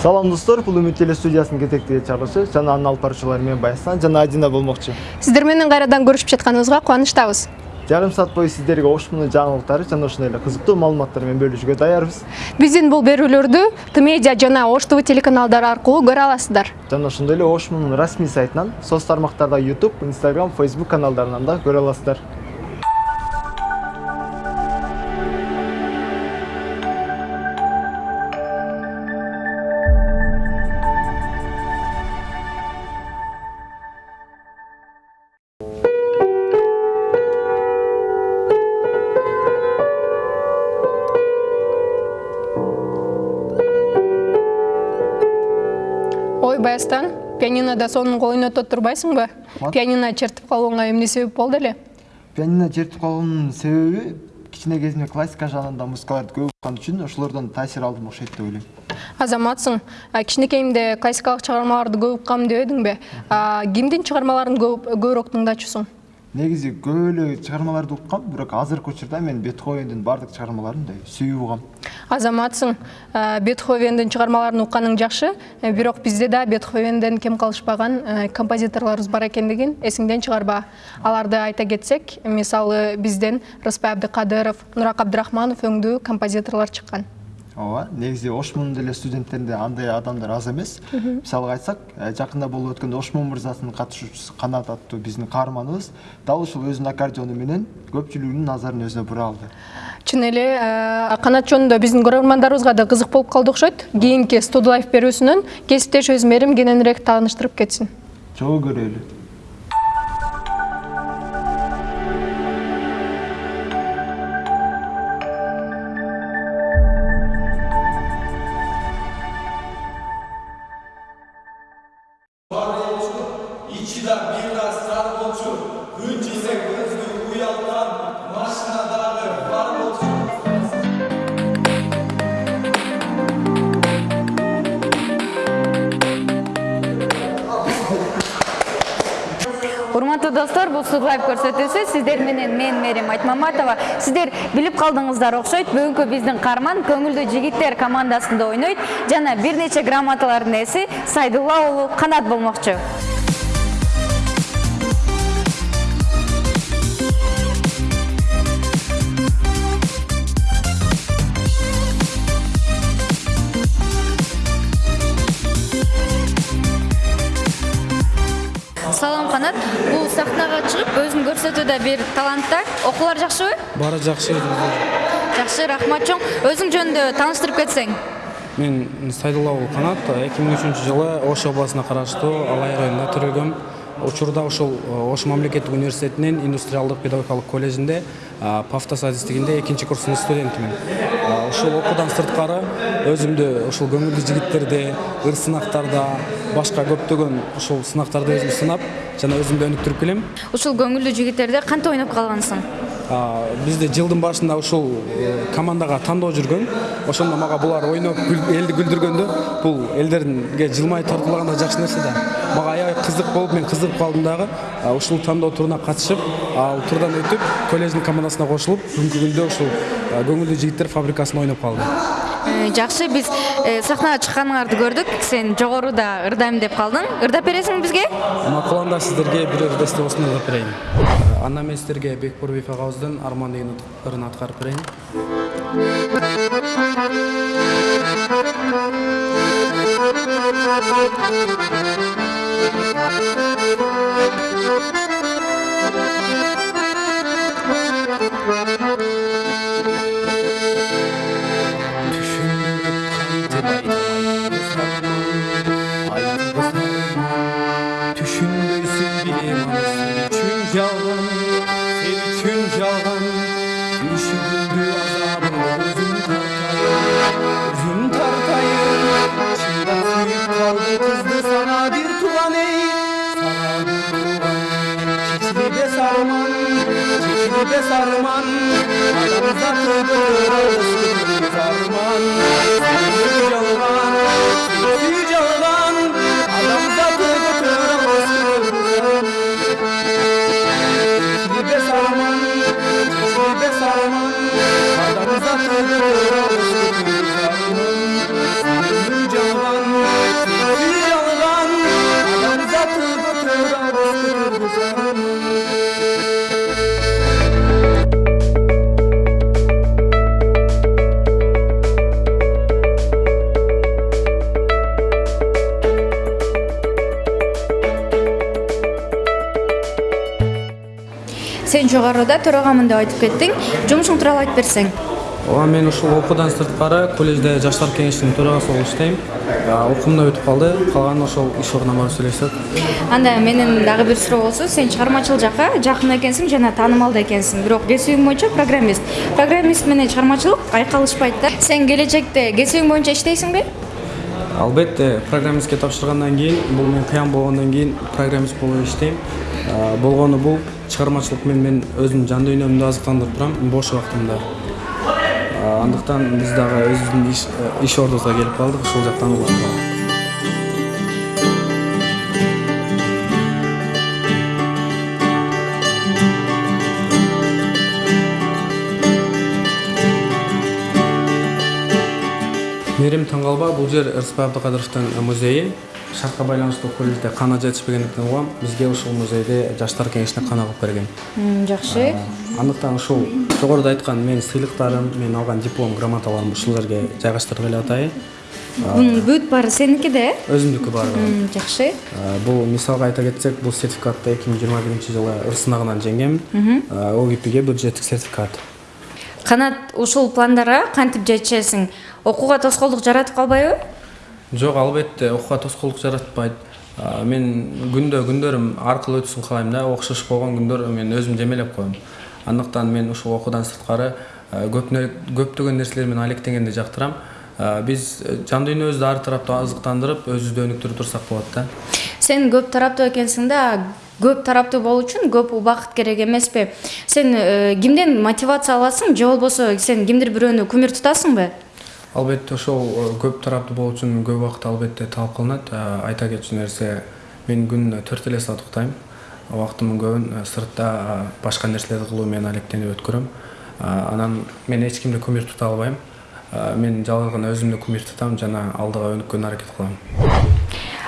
салам достор бул үмүт теле студиясынын кетектеги чыгарылышы жана анын алып баруучулары мен баясан жана адина болмокчу сиздер менен кайрадан көрүшүп жатканыбызга кубанычтабыз жарым саат бою сиздерге ош мунун жаңылыктары жана ошондой эле кызыктуу маалыматтар менен бөлүшүүгө даярбыз биздин бул берүүлөрдү т медиа жана ош тв телеканалдары аркылуу көрө аласыздар. Жана ошондой эле мунун расмий сайтынан соц тармактарда youtube instagram facebook каналдарынан да көрө аласыздар. Пианинода сонун ойнотот турбайсыңбы пианино чертип калууңа эмне себеп болду эле? Пианино чертип калуунун себеби кичине кезимде классика жанрында музыкаларды көп уккан үчүн ошолордон таасир алдым окшойт деп ойлойм. Азаматсың. А, кичинекейимде классикалык чыгармаларды көп уккам дебедиңби А, кимдин чыгармаларын көп көбүрөөк тыңдачусуң? Негизи көп эле чыгармаларды уккам бирок азыркы учурда мен бетховендин баардык чыгармаларын мындай сүйүп угам азаматсың. А, бетховендин чыгармаларын укканың жакшы. Э, бирок бизде да бетховенден кем калышпаган э, композиторлорубуз бар экендигин эсиңден чыгарба. Аларды айта кетсек мисалы бизден рыспай абдыкадыров нурак абдрахманов өңдүү композиторлор чыккан ооба негизи ошмунун деле студенттеринде андай адамдар аз эмес. Мисалга айтсак э, жакында болуп өткөн ошмун мырзасынын катышуучусу канат аттуу биздин каарманыбыз дал ушул өзүнүн аккордеону менен көпчүлүктүн назарын өзүнө бура алды. Чын эле э, канат жөнүндө биздин көрөрмандарыбызга да кызык болуп калды окшойт. Кийинки студлайф берүүсүнөн кесиптешибиз мерим кененирээк тааныштырып кетсин. Чогуу көрөлү мерим айтмаматова сиздер билип калдыңыздар окшойт бүгүнкү биздин каарман көңүлдүү жигиттер командасында ойнойт. Жана бир нече грамоталардын ээси сайдулла уулу канат бул сахнага чыгып өзүн көрсөтүүдө бир талант да. Окуулар жакшыбы баары жакшы жакшы рахмат чоң. Өзүң жөнүндө тааныштырып кетсең. Мен сайдулла уулу канат эки миң үчүнчү жылы ош областына караштуу алай районунда төрөлгөм учурда ушул ош мамлекеттик университетинин индустриалдык педагогикалык колледжинде а, пафтас адистигинде экинчи курстун студентимин. А, ушул окуудан сырткары өзүмдү ушул көңүлдүү жигиттерди ыр сынактарда башка көптөгөн ушул сынактарда өзүм сынап жана өзүмдү өнүктүрүп келем. Ушул көңүлдүү жигиттерде кантип ойноп калгансың? Бизде жылдын башында ушул командага тандоо жүргөн ошондо мага булар ойноп элди күлдүргөндө бул элдерге жылмай тартуулаганда жакшы нерсе да мага аябай кызык болуп мен кызыгып калдым дагы ушул тандоо туруна катышып ал турдан өтүп колледждин командасына кошулуп бүгүнкү күндө ушул көңүлдүү жигиттер фабрикасында ойноп калдым жакшы биз э, сахнага чыкканыңарды көрдүк. Сен жогоруда ырдайм деп калдың. Ырдап бересиңби бизге? Макуланда сиздерге бир ыр бестебосун ырдап берейин. Анда мен сиздерге бекбурбиев агабыздын арман деген ырын аткарып берейин сен жогоруда төрагамын деп айтып кеттиң. Жумушуң тууралуу айтып берсең. Ооба мен ушул окуудан сырткары колледжде жаштар кеңешинин төрагасы болуп иштейм. Окуум да бүтүп калды. Калганы ошол иш ордуна барып сүйлөшсөк. Анда менин дагы бир суроо болсо сен чыгармачыл жакка жакын экенсиң жана таанымал да экенсиң. Бирок кесибиң боюнча программист. Программист менен чыгармачылык айкалышпайт да. Сен келечекте кесибиң боюнча иштейсиңби албетте программистке тапшыргандан кийин бул мен кыян болгондон кийин программист болуп иштейм. Болгону бул. Чыгармачылык менен мен өзүмдүн жан дүйнөмдү азыктандырып турам. Бош убактымда андыктан биз дагы өзүбүздүн иш, иш ордубузга келип калдык ушул жактан улантабыз мээрим таң калба бул жер ырысбай абдыкадыровдун музейи шартка байланыштуу колледжде кана жетишпегендиктен угам бизге ушул музейде жаштар кеңешине кана кылып берген. Жакшы. Андыктан ушул жогоруда айткан менин сыйлыктарым мен алган диплом грамоталарымды ушул жерге жайгаштырып эле атайын. Бунун бүт баары сеники да э өзүмдүкү баары жакшы. Бул мисалга айта кетсек бул сертификатты эки миң жыйырма биринчи жылы ыр сынагынан жеңгем огипиге бюджеттик сертификат. Канат ушул пландарга кантип жетишесиң? Окууга тоскоолдук жаратып калбайбы жок албетте окууга тоскоолдук жаратпайт мен күндө күндөрүм аркылуу өтсүн каалайм да. Окшош болгон күндөр мен өзүм жемелеп коем андыктан мен ушул окуудан сырткары көптөгөн нерселер менен алектенгенди жактырам А, биз э, жан дүйнөбүздү ар тараптуу азыктандырып өзүбүздү өнүктүрүп турсак болот да. Сен көп тараптуу экенсиң да көп тараптуу болуу үчүн көп убакыт керек эмеспи сен э, кимден мотивация аласың? Же болбосо сен кимдир бирөөнү кумир тутасыңбы албетте ошол э, көп тараптуу болуу үчүн көп убакыт албетте талап кылынат. А, айта кетчү нерсе мен күнүнө төрт эле саат уктайм. Убактымдын көбүн э, сыртта башка нерселерди кылуу менен алектенип өткөрөм. Анан мен эч кимди кумир тута албайм. Мен жалгыз гана өзүмдү кумир тутам жана алдыга өнүккөнгө аракет кылам.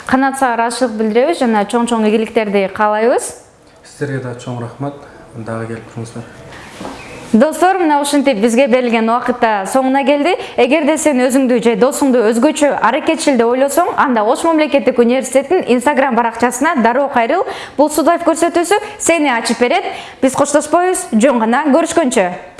Канат сага ыраазычылык билдиребиз жана чоң чоң ийгиликтерди каалайбыз. Сиздерге да чоң рахмат. Дагы келип туруңуздар достор мына ушинтип бизге берилген убакыт да соңуна келди. Эгерде сен өзүңдү же досуңду өзгөчө аракетчил деп ойлосоң анда ош мамлекеттик университетинин инстаграм баракчасына дароо кайрыл. Бул судайф көрсөтүүсү сени ачып берет. Биз коштошпойбуз. Жөн гана көрүшкөнчө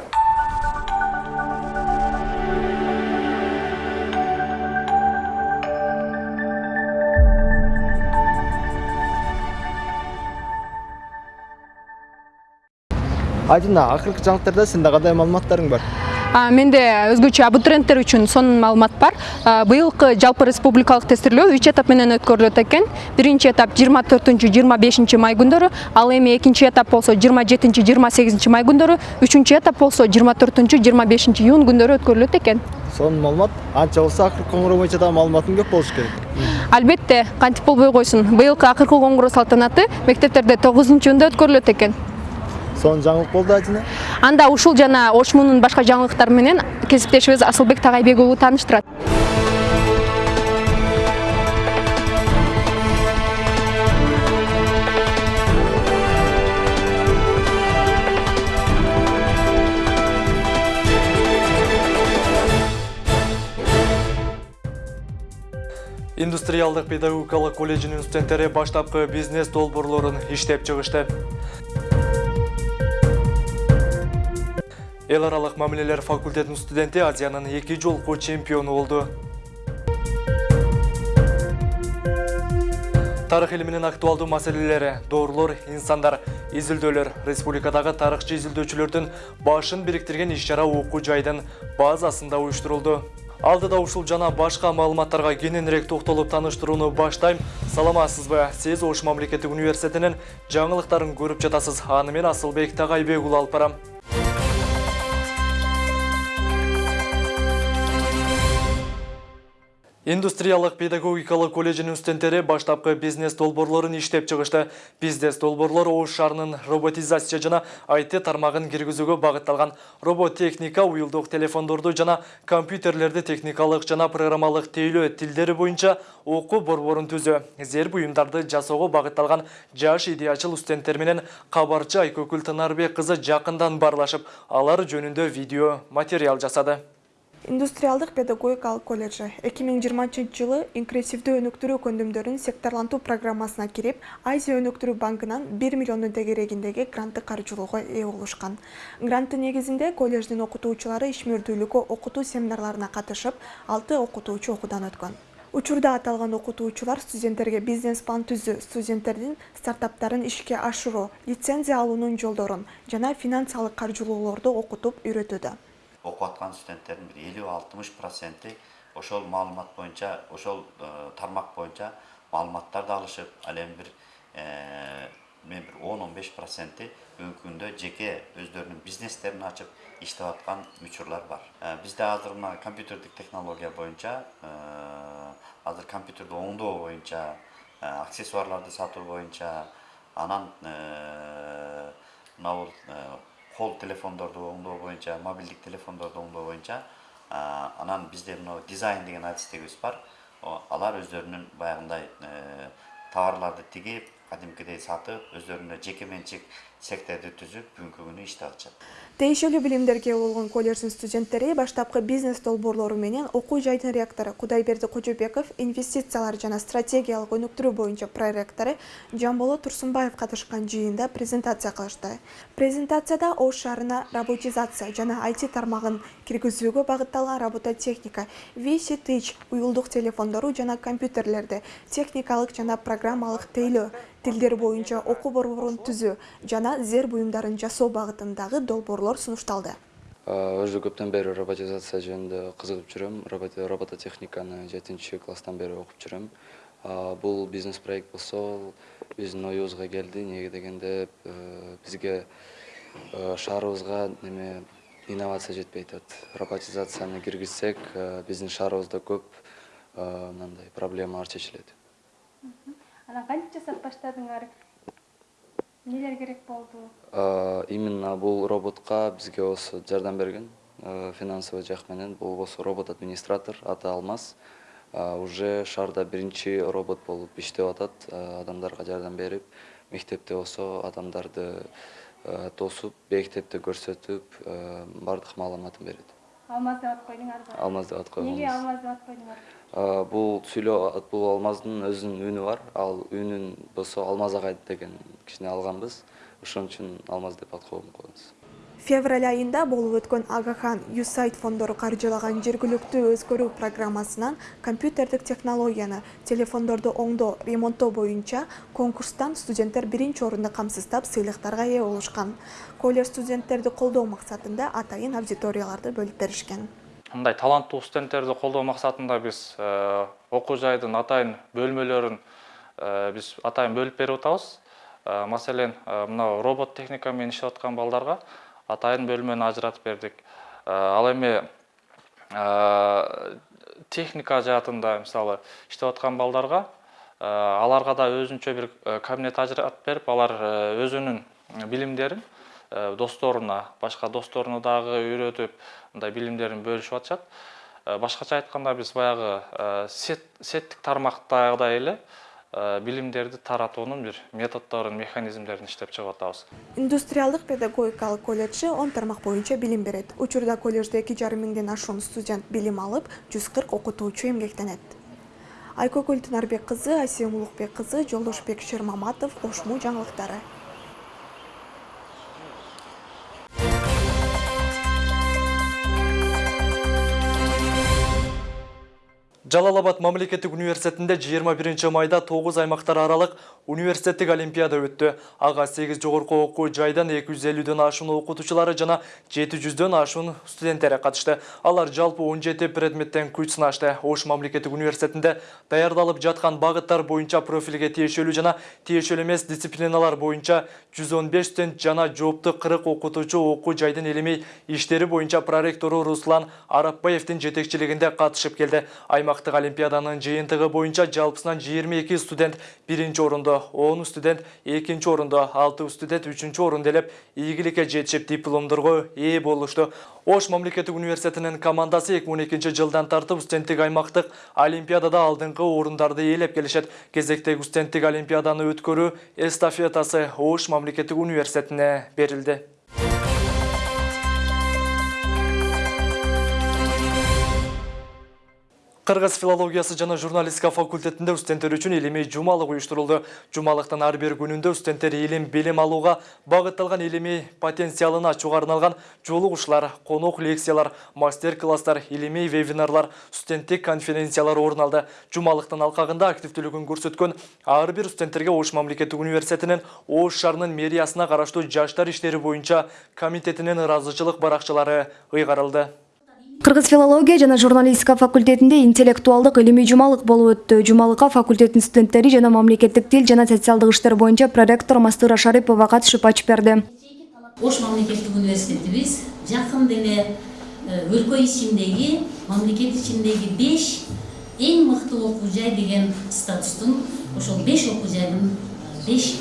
айдына акыркы жаңылыктарда сенде кандай маалыматтарың бар? Менде өзгөчө абитуриенттер үчүн сонун маалымат бар. Быйылкы жалпы республикалык тестирлөө үч этап менен өткөрүлөт экен. Биринчи этап жыйырма төртүнчү жыйырма бешинчи май күндөрү ал эми экинчи этап болсо жыйырма жетинчи жыйырма сегизинчи май күндөрү үчүнчү этап болсо жыйырма төртүнчү жыйырма бешинчи июнь күндөрү өткөрүлөт экен. Сонун маалымат анча болсо акыркы коңгуроо боюнча дагы маалыматың көп болуш керек. Албетте кантип болбой койсун. Быйылкы акыркы коңгуроо салтанаты мектептерде тогузунчу июнда өткөрүлөт экен. Сонун жаңылык болду айдына анда ушул жана ошмунун башка жаңылыктары менен кесиптешибиз асылбек тагайбек уулу тааныштырат индустриалдык педагогикалык колледжинин студенттери баштапкы бизнес долбоорлорун иштеп чыгышты эл аралык мамилелер факультетинин студенти азиянын эки жолку чемпиону болду тарых илиминин актуалдуу маселелери доорлор инсандар изилдөөлөр республикадагы тарыхчы изилдөөчүлөрдүн башын бириктирген иш чара окуу жайдын базасында уюштурулду алдыда ушул жана башка маалыматтарга кененирээк токтолуп тааныштырууну баштайм. Саламатсызбы сиз ош мамлекеттик университетинин жаңылыктарын көрүп жатасыз. Аны мен асылбек тагайбек уулу алып индустриялык педагогикалык колледжинин студенттери баштапкы бизнес долбоорлорун иштеп чыгышты. Бизнес долбоорлор ош шаарынын роботизация жана IT тармагын киргизүүгө багытталган. Роботтехника уюлдук телефондорду жана компьютерлерди техникалык жана программалык тейлөө тилдери боюнча окуу борборун түзүү зер буюмдарды жасоого багытталган жаш идеячыл студенттер менен кабарчы айкөкүл тынарбек кызы баарлашып алар жөнүндө видео материал жасады. Индустриалдык педагогикалык колледжи. Эки миң жыйырманчынчы жылы инклюзивдүү өнүктүрүү көндүмдөрүн секторлантуу программасына кирип азия өнүктүрүү банкынан бир миллион тегерегиндеги гранттык каржылоого ээ болушкан гранттын негизинде колледждин окутуучулары ишмердүүлүккө окутуу семинарларына катышып алты окутуучу окуудан өткөн. Учурда аталган окутуучулар студенттерге бизнес план түзүү студенттердин стартаптарын ишке ашыруу лицензия алуунун жолдорун жана финансылык каржылоолорду окутуп үйрөтүүдө окуп аткан студенттердин бир элүү алтымыш проценти ошол маалымат боюнча ошол тармак боюнча маалыматтарды алышып ал эми бир мен бир он он беш проценти бүгүнкү күндө жеке өздөрүнүн бизнестерин ачып иштеп аткан учурлар бар бизде азыр мына компьютердик технология боюнча азыр компьютерди оңдоо боюнча аксессуарларды сатуу боюнча анан мына бул кол телефондорду оңдоо боюнча мобилдик телефондорду оңдоо боюнча анан бизде мына дизайн деген адистигибиз бар алар өздөрүнүн баягындай товарларды тигип кадимкидей сатып өздөрүнө жеке менчик цехтерди түзүп бүгүнкү күнү иштеп атышат тиешелүү билимдерге болгон колледждин студенттери баштапкы бизнес долбоорлору менен окуу жайдын ректору кудайберди кожобеков инвестициялар жана стратегиялык өнүктүрүү боюнча проректору жамболот турсунбаев катышкан жыйында презентация кылышты. Презентацияда ош шаарына роботизация жана IT тармагын киргизүүгө багытталган робототехника vc тыч уюлдук телефондору жана компьютерлерди техникалык жана программалык тейлөө тилдер боюнча окуу борборун түзүү жана зер буюмдарын жасоо багытындагы долбоорлор сунушталды уже көптөн бери роботизация жөнүндө кызыгып жүрөм. Робототехниканы жетинчи класстан бери окуп жүрөм. Бул бизнес проект болсо биздин оюбузга келди. Эмнеге дегенде бизге шаарыбызга неме инновация жетпей атат. Роботизацияны киргизсек биздин шаарыбызда көп мындай проблемалар чечилет анан кантип жасап баштадыңар? Эмнелер керек болду? Именно бул роботко бизге осы жардам берген. Финансовый жак менен. Бул болсо робот администратор аты алмаз. Уже шаарда биринчи робот болуп иштеп атат. Адамдарга жардам берип мектепте болсо адамдарды тосуп бейектепти көрсөтүп баардык маалыматын берет. Алмаз деп ат койдуңарбы? Алмаз деп ат койгонбуз. Эмнеге алмаз деп ат койдуңар бул сүйлөө бул алмаздын өзүнүн үнү бар. Ал үнүн болсо алмаз агай деген кишинен алганбыз. Ошон үчүн алмаз деп ат койгонбуз февраль айында болуп өткөн агахан юсайт фондору каржылаган жергиликтүү өзгөрүү программасынан компьютердик технологияны телефондорду оңдоо ремонттоо боюнча конкурстан студенттер биринчи орунду камсыздап сыйлыктарга ээ болушкан. Колледж студенттерди колдоо максатында атайын аудиторияларды бөлүп беришкен мындай таланттуу студенттерди колдоо максатында биз окуу жайдын атайын бөлмөлөрүн биз атайын бөлүп берип атабыз маселен мына робот техника менен иштеп аткан балдарга атайын бөлмөнү ажыратып бердик ал эми техника жаатында мисалы иштеп аткан балдарга аларга да өзүнчө бир кабинет ажыратып берип алар өзүнүн билимдерин досторуна башка досторуна дагы үйрөтүп мындай билимдерин бөлүшүп атышат. Башкача айтканда биз баягы сеттик тармактагыдай эле билимдерди таратуунун бир методдорун механизмдерин иштеп чыгып атабыз. Индустриалдык педагогикалык колледжи он тармак боюнча билим берет. Учурда колледжде эки жарым миңден ашуун студент билим алып жүз кырк окутуучу эмгектенет. Айкөгүл тынарбек кызы асем улукбек кызы жолдошбек шермаматов ошму жаңылыктары. Жалалабад мамлекеттик университетинде 21 майда 9 аймактар аралык университеттик олимпиада өттү. Ага 8 жогорку окуу жайдан 250дөн ашуун окутуучулары жана 700дөн ашуун студенттери катышты. Алар жалпы 17 предметтен күч сынашты. Ош мамлекеттик университетинде даярдалып жаткан багыттар боюнча профилге тиешелүү жана тиешелүү эмес дисциплиналар боюнча 115 студент жана жоопту 40 окутуучу окуу жайдын элемей иштери боюнча проректору Руслан Арапбаевдин жетекчилигинде катышып келди. Аймактык олимпиаданын жыйынтыгы боюнча жалпысынан 22 студент биринчи орунду 10 студент экинчи орунду 6 студент үчүнчү орунду элеп ийгиликке жетишип дипломдорго ээ болушту ош мамлекеттик университетинин командасы 2012 жылдан тартып студенттик аймактык олимпиадада алдыңкы орундарды ээлеп келишет кезектеги студенттик олимпиаданы өткөрүү эстафетасы ош мамлекеттик университетине берилди Кыргыз филологиясы жана журналистика факультетинде студенттер үчүн илимий жумалык уюштурулду. Жумалыктын ар бир күнүндө студенттер илим билим алууга багытталган илимий потенциалын ачууга арналган жолугушуулар, конок лекциялар, мастер-класстар, илимий вебинарлар, студенттик конференциялар орун алды. Жумалыктын алкагында активдүүлүгүн көрсөткөн ар бир студенттерге Ош мамлекеттик университетинин Ош шаарынын мэриясына караштуу жаштар иштери боюнча комитетинин ыраазычылык баракчалары ыйгарылды. Кыргыз филология жана журналистика факультетинде интеллектуалдык илимий жумалык болуп өттү. Жумалыкка факультеттин студенттери жана мамлекеттик тил жана социалдык иштер боюнча проректор Мастыра Шарипова катышып ачып берди. Ош мамлекеттик университетибиз жакын деле өлкө ичиндеги, мамлекет ичиндеги 5 эң мыкты окуу жай деген статустун ошол 5 окуу жайдын 5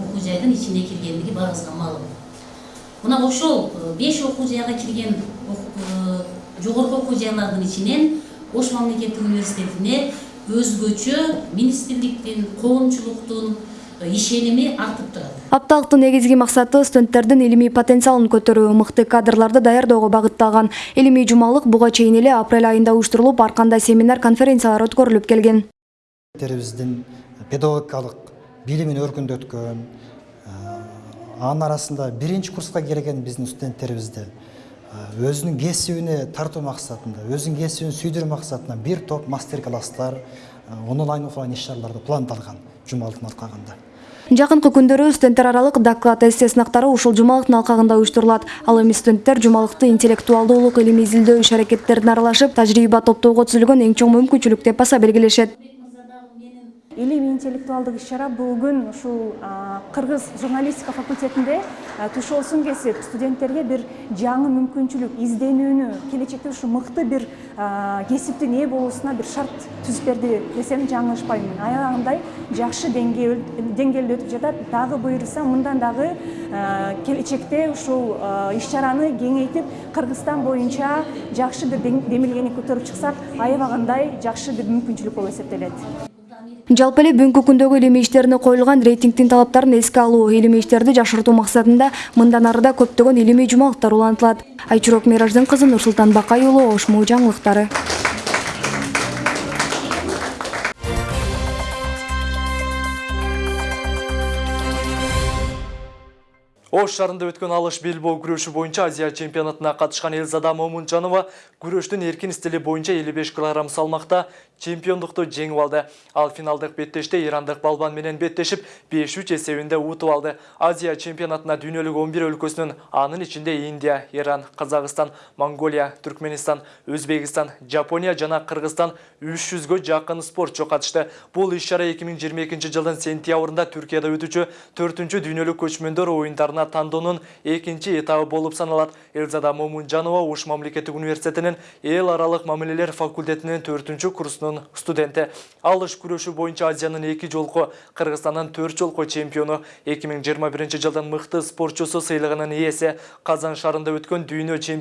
окуу жайдын ичине киргендиги баарыбызга маалым. Мына ошол 5 окуу жайга кирген жогорку окуу жайлардын ичинен Ош мамлекеттик университетине өзгөчө министрликтин, коомчулуктун ишеними артып турат. Апталыктын негизги максаты студенттердин илимий потенциалын көтөрүү, мыкты кадрларды даярдоого багытталган. Илимий жумалык буга чейин эле апрель айында уюштурулуп, ар кандай семинар, конференциялар өткөрүлүп келген. Биздин педагогикалык билимин өркүндөткөн, анын арасында биринчи курска келген биздин студенттерибизди өзүнүн кесибине тартуу максатында өзүнүн кесибин сүйдүрүү максатында бир топ мастер класстар онлайн офлайн иш чараларды пландалган жумалыктын алкагында Жакынкы күндөрү студенттер аралык доклад эссе сынактары ушул жумалыктын алкагында уюштурулат. Ал эми студенттер жумалыкты интеллектуалдуулук илимий изилдөө иш аракеттерине аралашып, тажрыйба топтоого түзүлгөн эң чоң мүмкүнчүлүк деп баса белгилешет. Илимий интеллектуалдык иш чара бүгүн ушул кыргыз журналистика факультетинде тушоосун кесип студенттерге бир жаңы мүмкүнчүлүк изденүүнү келечекте ушу мыкты бир кесиптин ээ болуусуна бир шарт түзүп берди десем жаңылышпаймын аябагындай жакшы деңгээлде өтүп жатат. Дагы буюрса мындан дагы келечекте ушул иш чараны кеңейтип кыргызстан боюнча жакшы бир демилгени көтөрүп чыксак аябагандай жакшы бир мүмкүнчүлүк болуп эсептелет Жалпы эле бүгүнкү күндөгү иштерине коюлган рейтингдин талаптарын эске алуу, илимий иштерди жакшыртуу максатында мындан арыда көптөгөн илимий жумалыктар улантылат. Айчурок Мираждын кызы Нурсултан Бакай уулу Ош жаңылыктары. Ош шарында өткөн алыш белбоо күрөшү боюнча Азия чемпионатына катышкан Элзада Момунжанова күрөштүн эркин стили боюнча 55 кг салмакта чемпиондукту жеңип алды. Ал финалдык беттеште ирандык балбан менен беттешип 5-3 эсебинде утуп алды. Азия чемпионатына дүйнөлүк 11 өлкөсүнүн анын ичинде Индия, Иран, Казакстан, Монголия, Түркменистан, Өзбекстан, Жапония жана Кыргызстан 300гө жакын спортчу катышты. Бул иш-чара 2022 жылдын сентябрында Түркияда өтүүчү 4-түнчү дүйнөлүк көчмөндөр оюндарына тандоонун экинчи этабы болуп саналат. Элзада Момунжанова Ош мамлекеттик университетинин эл аралык мамилелер факультетинин 4-түнчү курсунун студенти. Алыш күрөшү боюнча Азиянын эки жолку, Кыргызстандын 4 жолку чемпиону, 2021 жылдын мыкты спортчусу сыйлыгынын ээси, Казан шаарында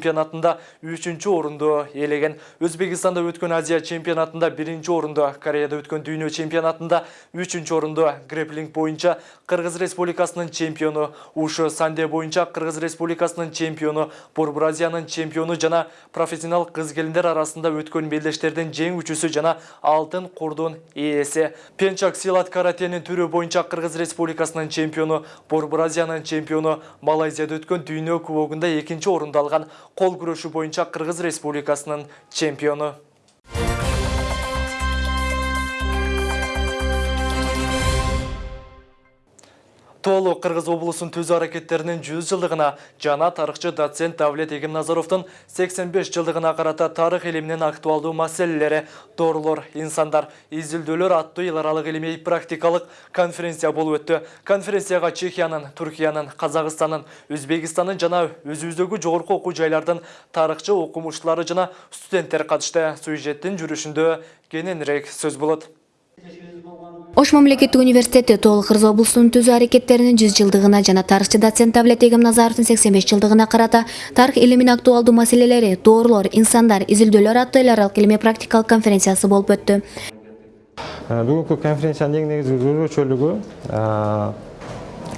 чемпионатында 3-чү орунду ээлеген. Өзбекстанда өткөн Азия чемпионатында 1-чи орунду, Кореяда өткөн дүйнө чемпионатында 3-чү орунду, греплинг боюнча Кыргыз Республикасынын чемпиону, ушу санде боюнча Кыргыз Республикасынын чемпиону, Борбор Азиянын чемпиону жана профессионал келиндер арасында өткөн белдештердин жеңүүчүсү жана алтын курдун ээси. Пенчак силат каратенин түрү боюнча Кыргыз Республикасынын чемпиону, Борбор Азиянын чемпиону, Малайзияда өткөн дүйнө кубогунда экинчи орунду алган. Кол күрөшү боюнча Кыргыз Республикасынын Толу Кыргыз облусунун түзүү аракеттеринин 100 жылдыгына жана тарыхчы доцент Давлет Эгемназаровдун 85 жылдыгына карата тарых илиминин актуалдуу маселелери, дорлор, инсандар, изилдөөлөр аттуу эл аралык илимий практикалык конференция болуп өттү. Конференцияга Чехиянын, Түркиянын, Казакстандын, Өзбекстандын жана өзүбүздөгү жогорку окуу жайлардын тарыхчы окумуштуулары жана студенттер катышты. Сюжеттин жүрүшүндө кененирээк сөз болот. Ош мамлекеттик университети Тоол Кыргыз облусунун түзүү аракеттеринин 100 жылдыгына жана тарыхчы доцент Давлет Эгемназаровдун 85 жылдыгына карата тарых илиминин актуалдуу маселелери, доорлор, инсандар, изилдөөлөр аттуу эл аралык илимий практикалык конференциясы болуп өттү. Бүгүнкү конференциянын эң негизги өзгөчөлүгү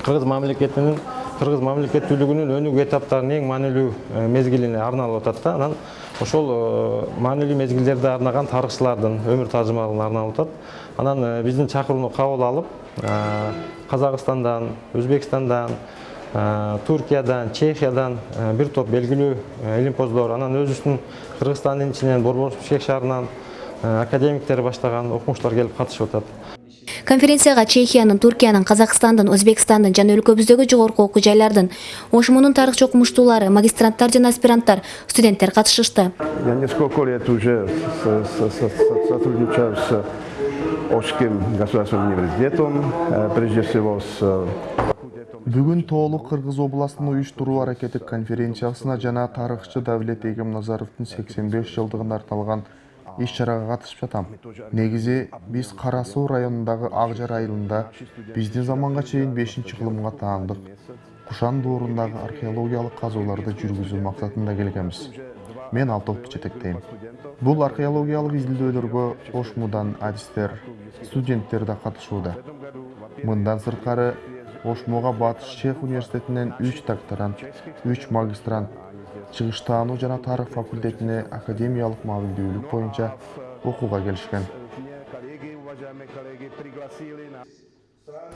Кыргыз мамлекетинин кыргыз мамлекеттүүлүгүнүн өнүгүү этаптарынын эң маанилүү мезгилине арналып атат да анан ошол э, маанилүү мезгилдерде арнаган тарыхчылардын өмүр тажрыйбаларын арналып атат. Анан э, биздин чакырууну кабыл алып э, казакстандан өзбекстандан туркиядан чехиядан бир топ белгилүү илимпоздор анан өзүбүздүн кыргызстандын ичинен борбор бишкек шаарынан академиктер баштаган окумуштар келип катышып атат. Конференцияга чехиянын туркиянын казакстандын өзбекстандын жана өлкөбүздөгү жогорку окуу жайлардын ошмунун тарыхчы окумуштуулары магистранттар жана аспиранттар студенттер катышышты. Я несколько лет уже сотрудничаю с Ошским государственным университетом, э, прежде всего с э, Бүгін Тоолук Кыргыз областын уюштуруу аракети конференциясына жана тарыхчы Давлет Эгемназаровдун 85 жылдыгына арналган иш чарага катышып жатам. Негизи биз Кара Суу районундагы Ак Жар айылында биздин заманга чейин 5-кылымга таандык Кушан доорундагы археологиялык казууларды жүргүзүү максатында келгенбиз. Мен ал топту жетектейм. Бул археологиялык изилдөөлөргө Ошмудан адистер, студенттер да катышууда. Мындан сырткары Ошмуга Батыш Чех университетинен 3 докторант, 3 магистрант, чыгыштаануу жана тарых факультетине академиялык мамилдүүлүк боюнча окууга келишкен.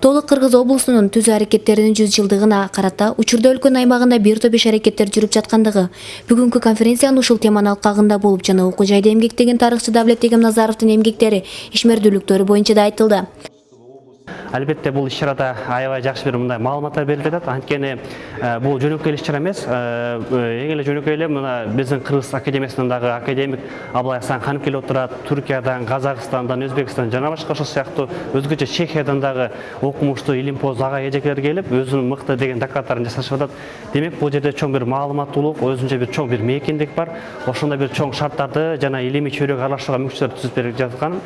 толук кыргыз облусунун түзүү аракеттеринин жүз жылдыгына карата учурда өлкөнүн аймагында бир топ иш аракеттер жүрүп жаткандыгы бүгүнкү конференциянын ушул теманын алкагында болуп жана окуу жайда эмгектеген тарыхчы давлет эгемназаровдун эмгектери ишмердүүлүктөрү боюнча да айтылды албетте бул иш чарада аябай жакшы бир мындай маалыматтар берилип жатат анткени бул жөнөкөй эле иш чара эмес эң эле жөнөкөй эле мына биздин кыргыз академиясынан дагы академик абылай асанханов келип отурат туркиядан казакстандан өзбекстандан жана башка ошол сыяктуу өзгөчө чехиядан дагы окумуштуу илимпоз ага эжекелер келип өзүнүн мыкты деген докладдарын жасашып атат демек бул жерде чоң бир маалыматтуулук өзүнчө бир чоң бир мейкиндик бар. Ошондой бир чоң шарттарды жана илимий чөйрөгө аралашууга мүмкүнчүлүктөр түзүп берип жаткан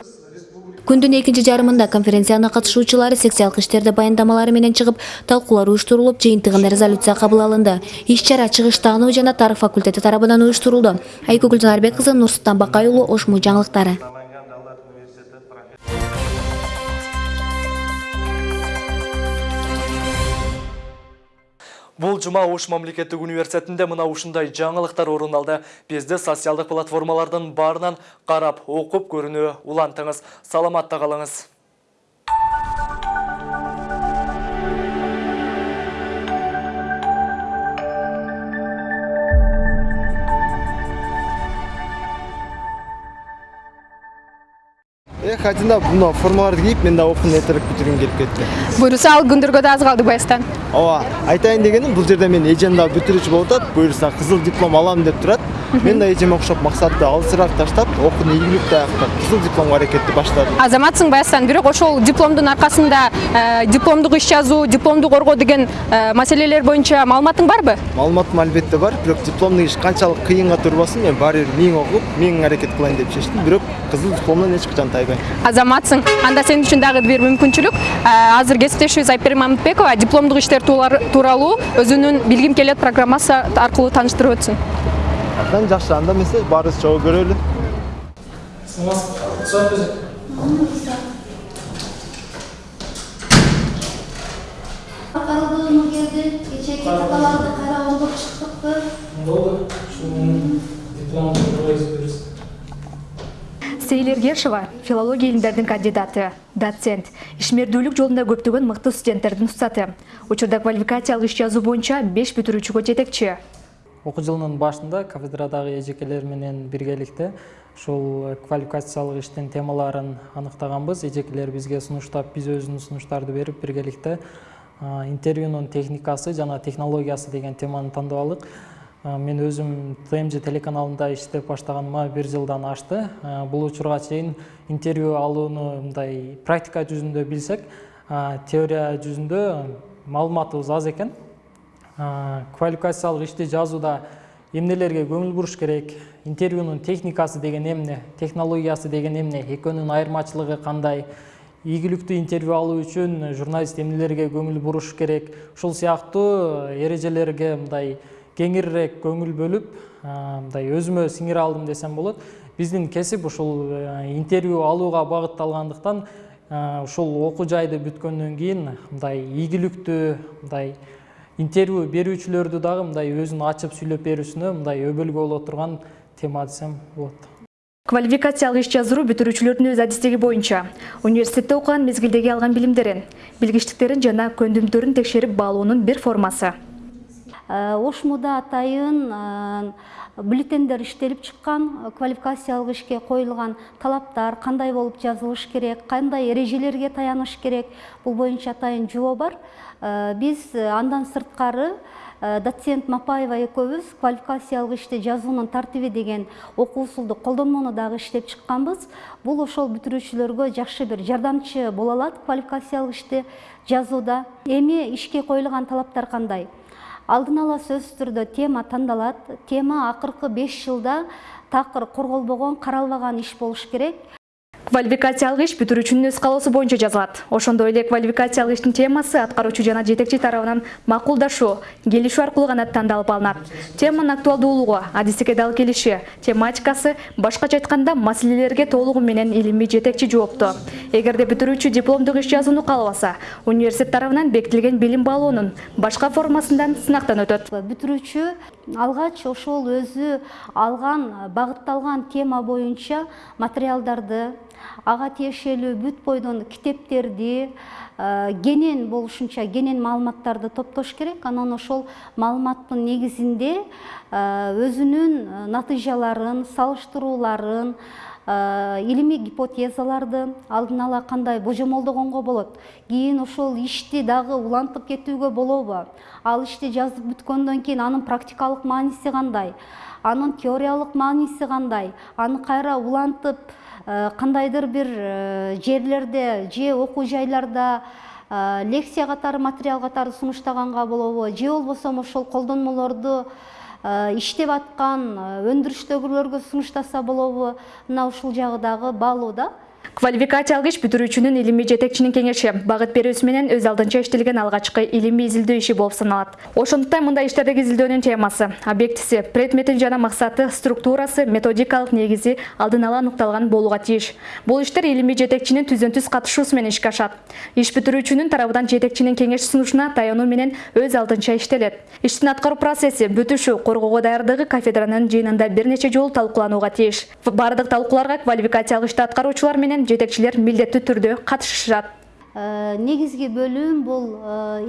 күндүн экинчи жарымында конференцияны катышуучулары секциялык иштерде баяндамалары менен чыгып талкуулар уюштурулуп жыйынтыгында резолюция кабыл алынды. Иш чара чыгыштаануу жана тарых факультети тарабынан уюштурулду. Айгүл гүлжанарбек кызы нурсултан бакай уулу ошму жаңылыктары. Бул жума Ош мамлекеттик университетинде мына ушундай жаңылыктар орун алды. Бизди социалдык платформалардын баарынан карап, окуп көрүүнү улантыңыз. Саламатта калыңыз. Айтында мына формаларды кийип мен да окууну эртерээк бүтүргүм келип кетти. буюрса ал күндөргө да аз калды баястан ооба айтайын дегеним бул жерде мен эжем дагы бүтүрүүчү болуп атат буюрса кызыл диплом алам деп турат мен да эжеме окшоп максатты алысыраак таштап окууну ийгиликтүү аяктап кызыл дипломго аракетти баштадым азаматсың баястан бирок ошол дипломдун аркасында э, дипломдук иш жазуу дипломду коргоо деген э, маселелер боюнча маалыматың барбы маалыматым албетте бар бирок дипломдук иш канчалык кыйынга турбасын мен баары бир миң окуп миң аракет кылайын деп чечтим бирок кызыл дипломдон эч качан тайбайм азаматсың. Анда сен үчүн дагы бир мүмкүнчүлүк Э, азыр кесиптешибиз айпери мамытбекова дипломдук иштер тууралуу өзүнүн билгим келет программасы аркылуу тааныштырып өтсүн абдан жакшы анда эмесе баарыбыз чогуу көрөлү Калдыгымы келди, кечээки каталарды кайра окуп чыктыкпы. Болды. Дипломды Сейлер Гершева филология илимдердин кандидаты, доцент, ишмердүүлүк жолунда көптөгөн мыкты студенттердин устаты. Учурда квалификациялык иш жазуу боюнча 5 бүтүрүүчүгө жетекчи. Окуу жылынын башында кафедрадагы эжекелер менен биргеликте ушул квалификациялык иштин темаларын аныктаганбыз эжекелер бизге сунуштап биз өзүбүздүн сунуштарды берип биргеликте а, интервьюнун техникасы жана технологиясы деген теманы тандап алдык А, мен өзүм тмж телеканалында иштеп баштаганыма бир жылдан ашты. Бул учурга чейин интервью алууну мындай практика жүзүндө билсек теория жүзүндө маалыматыбыз аз экен квалификациялык ишти жазууда эмнелерге көңүл буруш керек? Интервьюнун техникасы деген эмне? Технологиясы деген эмне? Экөөнүн айырмачылыгы кандай? Ийгиликтүү интервью алуу үчүн журналист эмнелерге көңүл буруш керек? Ушул сыяктуу эрежелерге мындай кеңирирээк көңүл бөлүп а, мындай өзүмө сиңире алдым десем болот. Биздин кесип ушул э, интервью алууга багытталгандыктан ушул окуу жайды бүткөндөн кийин мындай ийгиликтүү мындай интервью берүүчүлөрдү дагы мындай өзүн ачып сүйлөп берүүсүнө мындай өбөлгө боло турган тема десем болот. Квалификациялык иш жаздыруу бүтүрүүчүлөрдүн өз адистиги боюнча. Университетте окуган мезгилдеги алган билимдерин билгичтиктерин жана көндүмдөрүн текшерип баалоонун бир формасы. Ошмуда атайын бюллетендер иштелип чыккан квалификациялык ишке коюлган талаптар кандай болуп жазылыш керек кандай эрежелерге таяныш керек бул боюнча атайын жобо бар. Биз андан сырткары доцент мапаева экөөбүз квалификациялык ишти жазуунун тартиби деген окуу усулду колдонмону дагы иштеп чыкканбыз. Бул ошол бүтүрүүчүлөргө жакшы бир жардамчы боло алат квалификациялык ишти жазууда. Эми ишке коюлган талаптар кандай алдын ала сөзсүз түрдө тема тандалат тема акыркы беш жылда такыр корголбогон каралбаган иш болуш керек. Квалификациялык иш бүтүрүүчүнүн өз каалоосу боюнча жазылат. Ошондой эле квалификациялык иштин темасы аткаруучу жана жетекчи тарабынан макулдашуу келишүү аркылуу гана тандалып алынат. Теманын актуалдуулугу адистикке дал келиши тематикасы башкача айтканда маселелерге толугу менен илимий жетекчи жоопту эгерде бүтүрүүчү дипломдук иш жазууну каалабаса университет тарабынан бекитилген билим баалоонун башка формасынан сынактан өтөт. Бүтүрүүчү алгач ошол өзү алган багытталган тема боюнча материалдарды ага тиешелүү бүт бойдон китептерди кенен болушунча кенен маалыматтарды топтош керек. Анан ошол маалыматтын негизинде өзүнүн натыйжаларын салыштырууларын илимий гипотезаларды алдын ала кандай божомолдогонго болот. Кийин ошол ишти дагы улантып кетүүгө болобу. Ал ишти жазып бүткөндөн кийин анын практикалык мааниси кандай? Анын теориялык мааниси кандай? Аны кайра улантып кандайдыр бир жерлерде же окуу жайларда лекция катары материал катары сунуштаганга болобу же болбосо ошол колдонмолорду иштеп аткан өндүрүштөгүлөргө сунуштаса болобу мына ушул жагы дагы баалуу да. Квалификациялык иш бүтүрүүчүнүн илимий жетекчинин кеңеши. Багыт берүүсү менен өз алдынча иштелген алгачкы илимий изилдөө иши болуп саналат. Ошондуктан мындай иштердеги изилдөөнүн темасы объектиси предмети жана максаты структурасы методикалык негизи алдын ала аныкталган болууга тийиш бул иштер илимий жетекчинин түздөн түз катышуусу менен ишке ашат. Иш бүтүрүүчүнүн тарабынан жетекчинин кеңеш сунушуна таянуу менен өз алдынча иштелет. Иштин аткаруу процесси бүтүшү коргоого даярдыгы кафедранын жыйынында бир нече жолу талкууланууга тийиш баардык талкууларга квалификациялык ишти аткаруучулар менен жетекчилер милдеттүү түрдө катышышат негизги бөлүм бул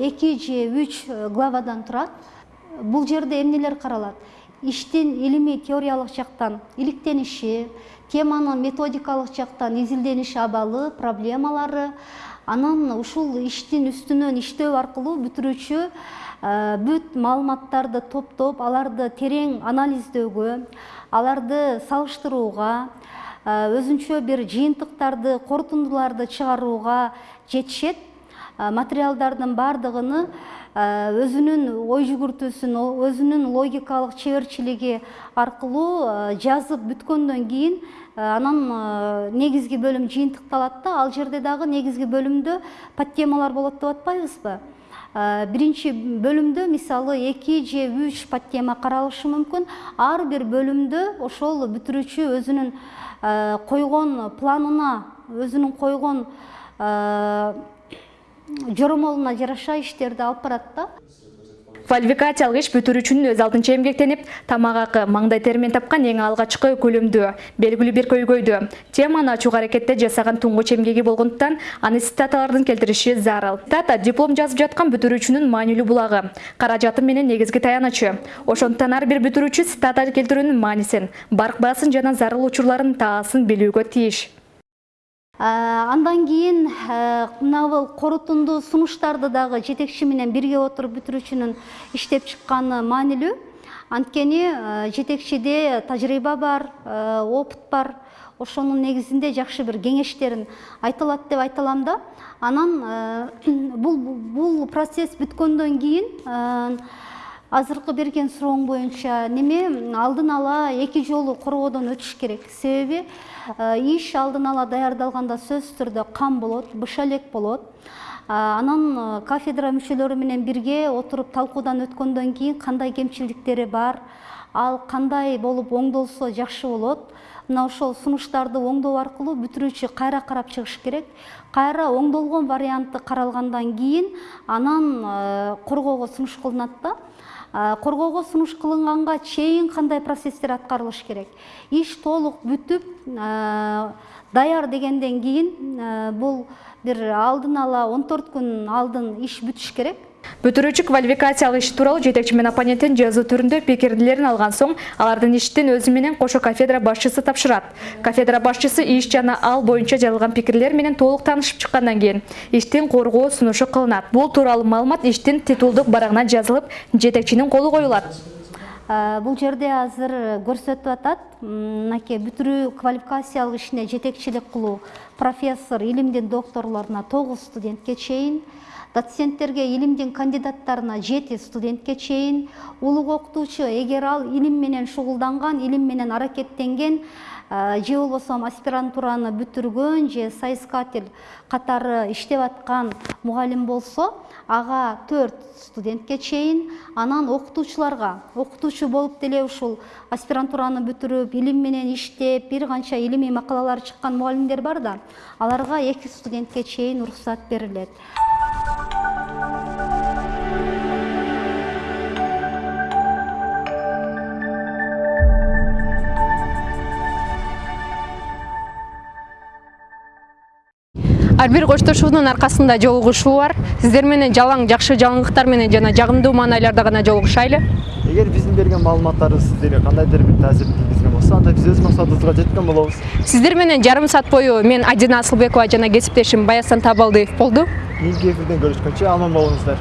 эки же үч главадан турат бул жерде эмнелер каралат иштин илимий теориялык жактан иликтениши теманын методикалык жактан изилдениш абалы проблемалары анан ушул иштин үстүнөн иштөө аркылуу бүтүрүүчү бүт маалыматтарды топтоп аларды терең анализдөөгө аларды салыштырууга өзүнчө бир жыйынтыктарды корутундуларды чыгарууга жетишет. Материалдардын баардыгыны өзүнүн ой жүгүртүүсүн өзүнүн логикалык чеберчилиги аркылуу жазып бүткөндөн кийин анан негизги бөлүм жыйынтыкталат да ал жерде дагы негизги бөлүмдө подтемалар болот деп атпайбызбы биринчи бөлүмдө мисалы эки же үч подтема каралышы мүмкүн ар бир бөлүмдө ошол бүтүрүүчү өзүнүн койгон планына өзүнүн койгон жоромолуна жараша иштерди алып барат да. Квалификациялык иш бүтүрүүчүнүн өз алдынча эмгектенип тамак акы маңдай термен тапкан эң алгачкы көлөмдүү белгилүү бир көйгөйдү. Теманы ачууга аракетте жасаган туңгуч эмгеги болгондуктан аны цитаталардын келтириши зарыл. Цитата диплом жазып жаткан бүтүрүүчүнүн маанилүү булагы каражаты менен негизги таянычы. Ошондуктан ар бир бүтүрүүчү цитата келтирүүнүн маанисин барк баасын жана зарыл учурларын таасын билүүгө тийиш андан кийин мына бул корутунду сунуштарды дагы жетекчи менен бирге отуруп бүтүрүүчүнүн иштеп чыкканы маанилүү анткени жетекчиде тажрыйба бар опыт бар. Ошонун негизинде жакшы бир кеңештерин айта алат деп айта алам да. Анан бул бул процесс бүткөндөн кийин азыркы берген сурооң боюнча неме алдын ала эки жолу коргоодон өтүш керек. Себеби иш алдын ала даярдалганда сөзсүз түрдө кам болот быш элек болот анан кафедра мүчөлөрү менен бирге отуруп талкуудан өткөндөн кийин кандай кемчиликтери бар ал кандай болуп оңдолсо жакшы болот мына ошол сунуштарды оңдоо аркылуу бүтүрүүчү кайра карап чыгыш керек. Кайра оңдолгон варианты каралгандан кийин анан коргоого сунуш кылынат да коргоого сунуш кылынганга чейин кандай процесстер аткарылыш керек? Иш толук бүтүп даяр дегенден кийин бул бир алдын ала он төрт күн алдын иш бүтүш керек. Бүтүрүүчү квалификациялык иш тууралуу жетекчи менен оппоненттин жазуу түрүндө пикирлерин алган соң алардын иштин өзү менен кошо кафедра башчысы тапшырат. Кафедра башчысы иш жана ал боюнча жазылган пикирлер менен толук таанышып чыккандан кийин иштин коргоо сунушу кылынат. Бул тууралуу маалымат иштин титулдук барагына жазылып жетекчинин колу коюлат. Бул жерде азыр көрсөтүп атат мынакей бүтүрүү квалификациялык ишине жетекчилик кылуу профессор илимдин докторлоруна тогуз студентке чейин доценттерге илимдин кандидаттарына жети студентке чейин улуг окутуучу эгер ал илим менен шугулданган илим менен аракеттенген же болбосо аспирантураны бүтүргөн же соискатель катары иштеп аткан мугалим болсо ага төрт студентке чейин анан окутуучуларга окутуучу болуп деле ушул аспирантураны бүтүрүп илим менен иштеп бир канча илимий макалалары чыккан мугалимдер бар да аларга эки студентке чейин уруксат берилет. Ар бир коштошуунун аркасында жолугушуу бар. Сиздер менен жалаң жакшы жаңылыктар менен жана жагымдуу маанайларда гана жолугушайлы. Эгер биздин берген маалыматтарыбыз сиздерге кандайдыр бир таасир тийгизген болсо анда биз өз максатыбызга жеткен болобуз. Сиздер менен жарым саат бою мен адина асылбекова жана кесиптешим баясан табалдиев болду Nilgefir'den görüş kaçı Alman balonistler.